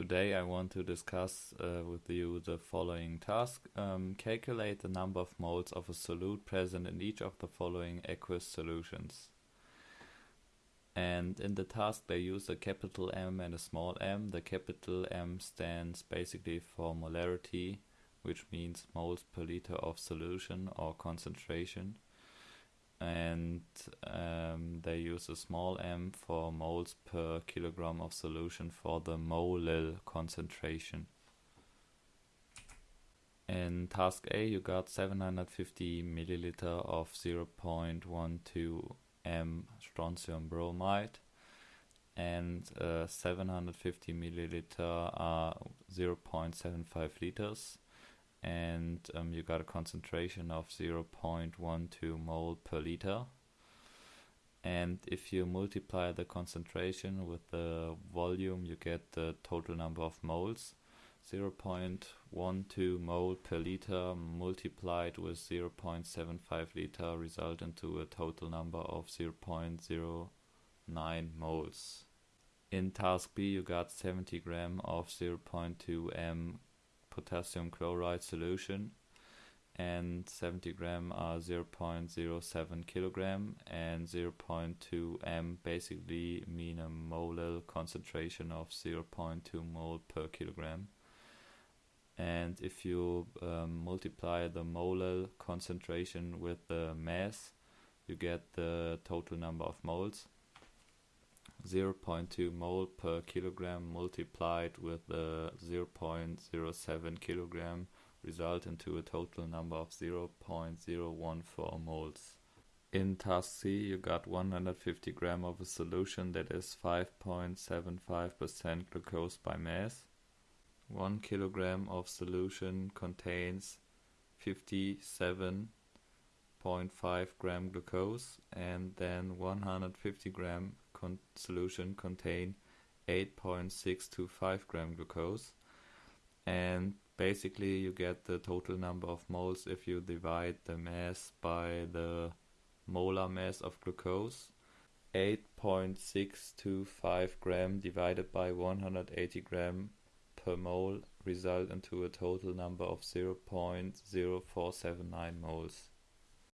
Today I want to discuss uh, with you the following task. Um, calculate the number of moles of a solute present in each of the following aqueous solutions. And in the task they use a capital M and a small m. The capital M stands basically for molarity, which means moles per liter of solution or concentration and um, they use a small m for moles per kilogram of solution for the molal concentration. In task A you got 750 milliliter of 0.12 m strontium bromide and uh, 750 milliliter are 0.75 liters and um, you got a concentration of 0.12 mole per liter. And if you multiply the concentration with the volume, you get the total number of moles. 0.12 mole per liter multiplied with 0.75 liter result into a total number of 0.09 moles. In task B you got 70 gram of 0.2 m potassium chloride solution and 70 gram are 0.07 kilogram and 0.2 m basically mean a molar concentration of 0.2 mole per kilogram. And if you um, multiply the molar concentration with the mass you get the total number of moles 0.2 mole per kilogram multiplied with the 0.07 kilogram result into a total number of 0.014 moles. In task C you got 150 gram of a solution that is 5.75% glucose by mass. 1 kilogram of solution contains 57.5 gram glucose and then 150 gram con solution contain 8.625 gram glucose. And basically you get the total number of moles if you divide the mass by the molar mass of glucose. 8.625 gram divided by 180 gram per mole result into a total number of 0.0479 moles